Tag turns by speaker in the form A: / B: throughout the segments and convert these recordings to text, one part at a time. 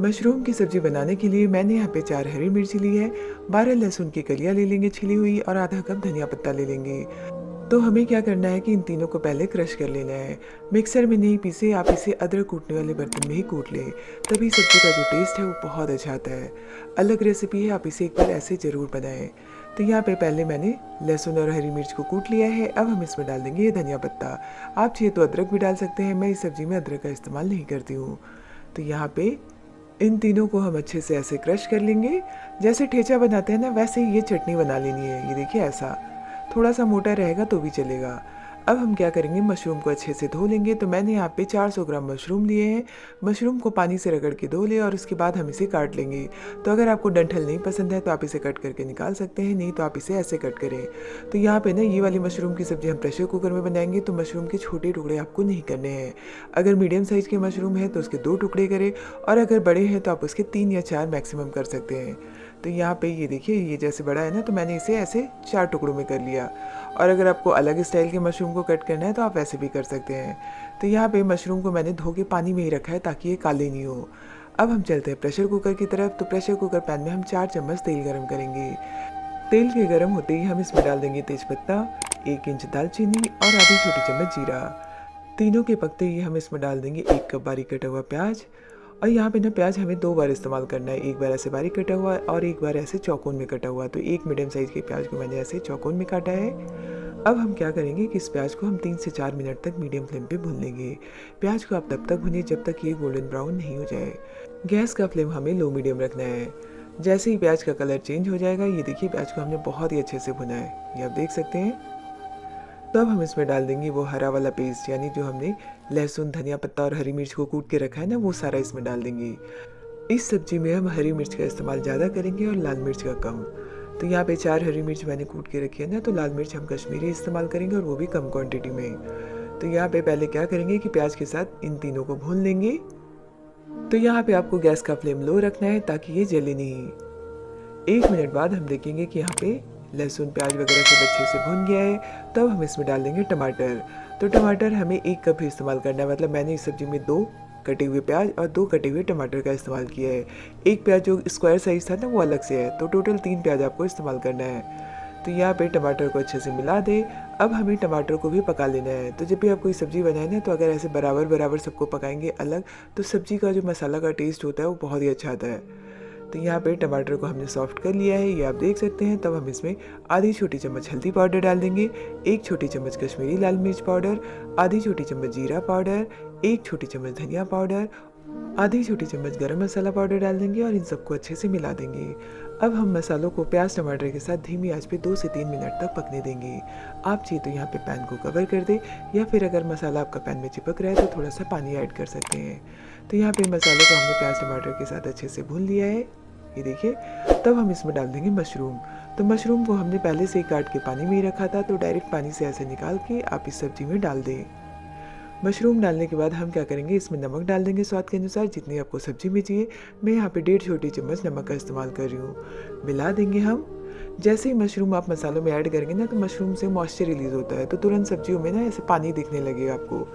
A: Mushroom की सब्ज़ी बनाने के लिए मैंने यहाँ पे चार हरी मिर्ची ली है। बारह लहसुन की कलियाँ ले लेंगे छिली हुई और आधा कप धनिया पत्ता ले लेंगे। तो हमें क्या करना है कि इन तीनों को पहले क्रश कर लेना है। मिक्सर में नहीं, पीसे आप इसे अदरक कूटने वाले बर्तन में ही कूट लें। तभी सब्ज़ी का जो टेस्ट है वो बहुत अच्छा आता है। अलग रेसिपी है, आप इसे एक बार ऐसे ज़रूर बनाएँ। तो यहाँ पे पहले मैंने लहसुन और हरी मिर्च को कूट लिया है। अब हम इसमें डाल देंगे ये धनिया पत्ता। आप चाहिए तो अदरक भी डाल सकते हैं, मैं इस सब्ज़ी में अदरक का इस्तेमाल नहीं करती हूँ। तो यहाँ पे इन तीनों को हम अच्छे से ऐसे क्रश कर लेंगे। जैसे ठेचा बनाते हैं ना, वैसे ही ये चटनी बना लेनी है। ये देखिए ऐसा। थोड़ा सा मोटा रहेगा तो भी चलेगा। अब हम क्या करेंगे? मशरूम को अच्छे से धो लेंगे। तो मैंने यहाँ पे 400 ग्राम मशरूम लिए हैं। मशरूम को पानी से रगड़ के धो ले और उसके बाद हम इसे काट लेंगे। तो अगर आपको डंठल नहीं पसंद है तो आप इसे कट करके निकाल सकते हैं। नहीं तो आप इसे ऐसे कट करें। तो यहाँ पे ना ये वाली मशरूम की सब्ज़ी हम प्रेशर कुकर में बनाएँगे। तो मशरूम के छोटे टुकड़े आपको नहीं करने हैं। अगर मीडियम साइज़ के मशरूम है तो उसके दो टुकड़े करें। और अगर बड़े हैं तो आप उसके तीन या चार मैक्सिमम कर सकते हैं। तो यहाँ पे ये देखिए, ये जैसे बड़ा है ना तो मैंने इसे ऐसे चार टुकड़ों में कर लिया। और अगर आपको अलग स्टाइल के मशरूम को कट करना है तो आप वैसे भी कर सकते हैं। तो यहाँ पे मशरूम को मैंने धो के पानी में ही रखा है, ताकि ये काले नहीं हो। अब हम चलते हैं प्रेशर कुकर की तरफ़। तो प्रेशर कुकर पैन में हम चार चम्मच तेल गर्म करेंगे। तेल के गर्म होते ही हम इसमें डाल देंगे तेज़पत्ता एक इंच दालचीनी और आधी छोटी चम्मच जीरा। तीनों के पकते ही हम इसमें डाल देंगे एक कप बारीक कटा हुआ प्याज और यहाँ पे ना प्याज हमें दो बार इस्तेमाल करना है। एक बार ऐसे बारीक कटा हुआ और एक बार ऐसे चौकोन में कटा हुआ। तो एक मीडियम साइज़ के प्याज को मैंने ऐसे चौकोन में काटा है। अब हम क्या करेंगे कि इस प्याज को हम तीन से चार मिनट तक मीडियम फ्लेम पे भून लेंगे। प्याज को आप तब तक भुनिए जब तक ये गोल्डन ब्राउन नहीं हो जाए। गैस का फ्लेम हमें लो मीडियम रखना है। जैसे ही प्याज का कलर चेंज हो जाएगा, ये देखिए प्याज को हमने बहुत ही अच्छे से भुना है। ये आप देख सकते हैं। तो अब हम इसमें डाल देंगे वो हरा वाला पेस्ट यानी जो हमने लहसुन, धनिया पत्ता और हरी मिर्च को कूट के रखा है ना, वो सारा इसमें डाल देंगे। इस सब्ज़ी में हम हरी मिर्च का इस्तेमाल ज़्यादा करेंगे और लाल मिर्च का कम। तो यहाँ पे चार हरी मिर्च मैंने कूट के रखी है ना तो लाल मिर्च हम कश्मीरी इस्तेमाल करेंगे और वो भी कम क्वांटिटी में। तो यहाँ पे पहले क्या करेंगे कि प्याज के साथ इन तीनों को भून लेंगे। तो यहाँ पे आपको गैस का फ्लेम लो रखना है ताकि ये जले नहीं। एक मिनट बाद हम देखेंगे कि यहाँ पे लहसुन, प्याज वगैरह सब अच्छे से भुन गया है। तब हम इसमें डाल देंगे टमाटर। तो टमाटर हमें एक कप ही इस्तेमाल करना है। मतलब मैंने इस सब्ज़ी में दो कटे हुए प्याज और दो कटे हुए टमाटर का इस्तेमाल किया है। एक प्याज जो स्क्वायर साइज़ था ना, वो अलग से है। तो टोटल तीन प्याज आपको इस्तेमाल करना है। तो यहाँ पे टमाटर को अच्छे से मिला दे। अब हमें टमाटर को भी पका लेना है। तो जब भी आप कोई सब्ज़ी बनाए ना तो अगर ऐसे बराबर बराबर सबको पकाएँगे अलग तो सब्ज़ी का जो मसाला का टेस्ट होता है, वो बहुत ही अच्छा आता है। तो यहाँ पे टमाटर को हमने सॉफ्ट कर लिया है। ये आप देख सकते हैं। तब हम इसमें आधी छोटी चम्मच हल्दी पाउडर डाल देंगे। एक छोटी चम्मच कश्मीरी लाल मिर्च पाउडर, आधी छोटी चम्मच जीरा पाउडर, एक छोटी चम्मच धनिया पाउडर, आधी छोटी चम्मच गरम मसाला पाउडर डाल देंगे और इन सबको अच्छे से मिला देंगे। अब हम मसालों को प्याज, टमाटर के साथ धीमी आँच पे दो से तीन मिनट तक पकने देंगे। आप चाहिए तो यहाँ पे पैन को कवर कर दे या फिर अगर मसाला आपका पैन में चिपक रहा है तो थोड़ा सा पानी ऐड कर सकते हैं। तो यहाँ पे मसालों को हमने प्याज, टमाटर के साथ अच्छे से भून लिया है। ये देखिए, तब हम इसमें डाल देंगे मशरूम। तो मशरूम को हमने पहले से ही काट के पानी में ही रखा था तो डायरेक्ट पानी से ऐसे निकाल के आप इस सब्ज़ी में डाल दें। मशरूम डालने के बाद हम क्या करेंगे, इसमें नमक डाल देंगे स्वाद के अनुसार, जितनी आपको सब्ज़ी में चाहिए। मैं यहाँ पे डेढ़ छोटी चम्मच नमक का इस्तेमाल कर रही हूँ। मिला देंगे हम। जैसे ही मशरूम आप मसालों में ऐड करेंगे ना तो मशरूम से मॉइस्चर रिलीज़ होता है तो तुरंत सब्जियों में ना ऐसे पानी दिखने लगेगा आपको।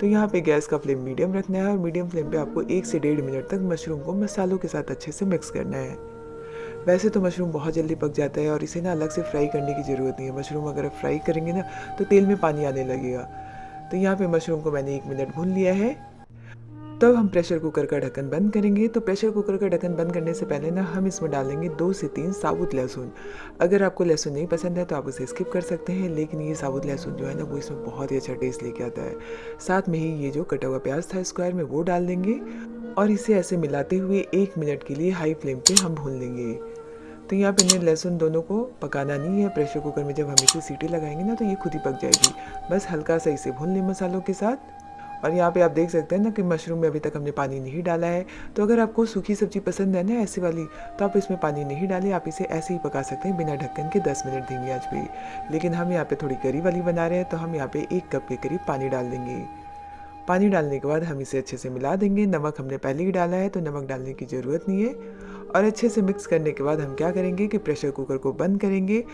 A: तो यहाँ पे गैस का फ्लेम मीडियम रखना है और मीडियम फ्लेम पे आपको एक से डेढ़ मिनट तक मशरूम को मसालों के साथ अच्छे से मिक्स करना है। वैसे तो मशरूम बहुत जल्दी पक जाता है और इसे ना अलग से फ्राई करने की ज़रूरत नहीं है। मशरूम अगर आप फ्राई करेंगे ना तो तेल में पानी आने लगेगा। तो यहाँ पे मशरूम को मैंने एक मिनट भून लिया है। तब हम प्रेशर कुकर का ढक्कन बंद करेंगे। तो प्रेशर कुकर का ढक्कन बंद करने से पहले ना हम इसमें डालेंगे दो से तीन साबुत लहसुन। अगर आपको लहसुन नहीं पसंद है तो आप उसे स्किप कर सकते हैं, लेकिन ये साबुत लहसुन जो है ना, वो इसमें बहुत ही अच्छा टेस्ट लेके आता है। साथ में ही ये जो कटा हुआ प्याज था स्क्वायर में, वो डाल देंगे और इसे ऐसे मिलाते हुए एक मिनट के लिए हाई फ्लेम पर हम भून लेंगे। तो यहाँ पे इन्हें लहसुन दोनों को पकाना नहीं है। प्रेशर कुकर में जब हम इसे सीटी लगाएँगे ना तो ये खुद ही पक जाएगी। बस हल्का सा इसे भून लें मसालों के साथ। और यहाँ पे आप देख सकते हैं ना कि मशरूम में अभी तक हमने पानी नहीं डाला है। तो अगर आपको सूखी सब्ज़ी पसंद है ना ऐसी वाली तो आप इसमें पानी नहीं डालें। आप इसे ऐसे ही पका सकते हैं, बिना ढक्कन के 10 मिनट देंगे आज भी। लेकिन हम यहाँ पे थोड़ी करी वाली बना रहे हैं तो हम यहाँ पे एक कप के करीब पानी डाल देंगे। पानी डालने के बाद हम इसे अच्छे से मिला देंगे। नमक हमने पहले ही डाला है तो नमक डालने की ज़रूरत नहीं है। और अच्छे से मिक्स करने के बाद हम क्या करेंगे कि प्रेशर कुकर को बंद करेंगे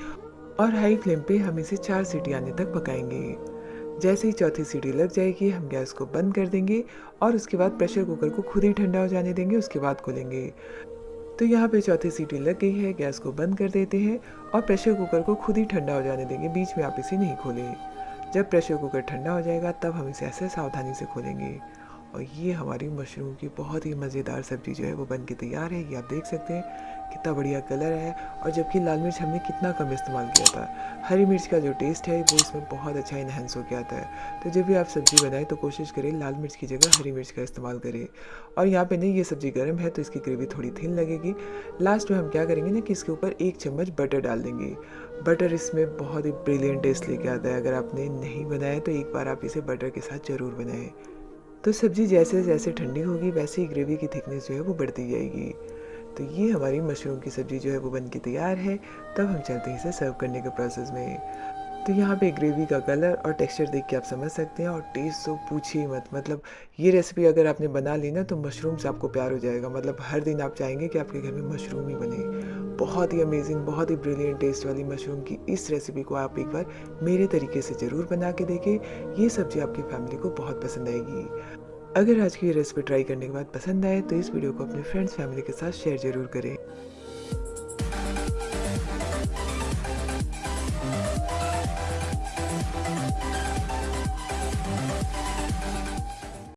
A: और हाई फ्लेम पे हम इसे चार सीटी आने तक पकाएँगे। जैसे ही चौथी सीटी लग जाएगी, हम गैस को बंद कर देंगे और उसके बाद प्रेशर कुकर को खुद ही ठंडा हो जाने देंगे, उसके बाद खोलेंगे। तो यहाँ पे चौथी सीटी लग गई है, गैस को बंद कर देते हैं और प्रेशर कुकर को खुद ही ठंडा हो जाने देंगे, बीच में आप इसे नहीं खोलें। जब प्रेशर कुकर ठंडा हो जाएगा, तब हम इसे ऐसे सावधानी से खोलेंगे। और ये हमारी मशरूम की बहुत ही मज़ेदार सब्ज़ी जो है वो बन के तैयार है। ये आप देख सकते हैं, कितना बढ़िया कलर है और जबकि लाल मिर्च हमने कितना कम इस्तेमाल किया था। हरी मिर्च का जो टेस्ट है, वो इसमें बहुत अच्छा इन्हेंस हो गया था। तो जब भी आप सब्ज़ी बनाएँ तो कोशिश करें लाल मिर्च की जगह हरी मिर्च का इस्तेमाल करें। और यहाँ पे नहीं, ये सब्ज़ी गर्म है तो इसकी ग्रेवी थोड़ी थिन लगेगी। लास्ट में हम क्या करेंगे ना कि इसके ऊपर एक चम्मच बटर डाल देंगे। बटर इसमें बहुत ही ब्रिलियंट टेस्ट लेके आता है। अगर आपने नहीं बनाया तो एक बार आप इसे बटर के साथ ज़रूर बनाएँ। तो सब्ज़ी जैसे जैसे ठंडी होगी, वैसे ही ग्रेवी की थिकनेस जो है वो बढ़ती जाएगी। तो ये हमारी मशरूम की सब्ज़ी जो है वो बन के तैयार है। तब हम चलते हैं इसे सर्व करने के प्रोसेस में। तो यहाँ पे ग्रेवी का कलर और टेक्सचर देख के आप समझ सकते हैं और टेस्ट तो पूछिए मत। मतलब ये रेसिपी अगर आपने बना ली ना तो मशरूम से आपको प्यार हो जाएगा। मतलब हर दिन आप चाहेंगे कि आपके घर में मशरूम ही बने। बहुत ही अमेजिंग बहुत ही ब्रिलियंट टेस्ट वाली मशरूम की इस रेसिपी को आप एक बार मेरे तरीके से ज़रूर बना के देखें। ये सब्ज़ी आपकी फैमिली को बहुत पसंद आएगी। अगर आज की रेसिपी ट्राई करने के बाद पसंद आए तो इस वीडियो को अपने फ्रेंड्स फैमिली के साथ शेयर ज़रूर करें।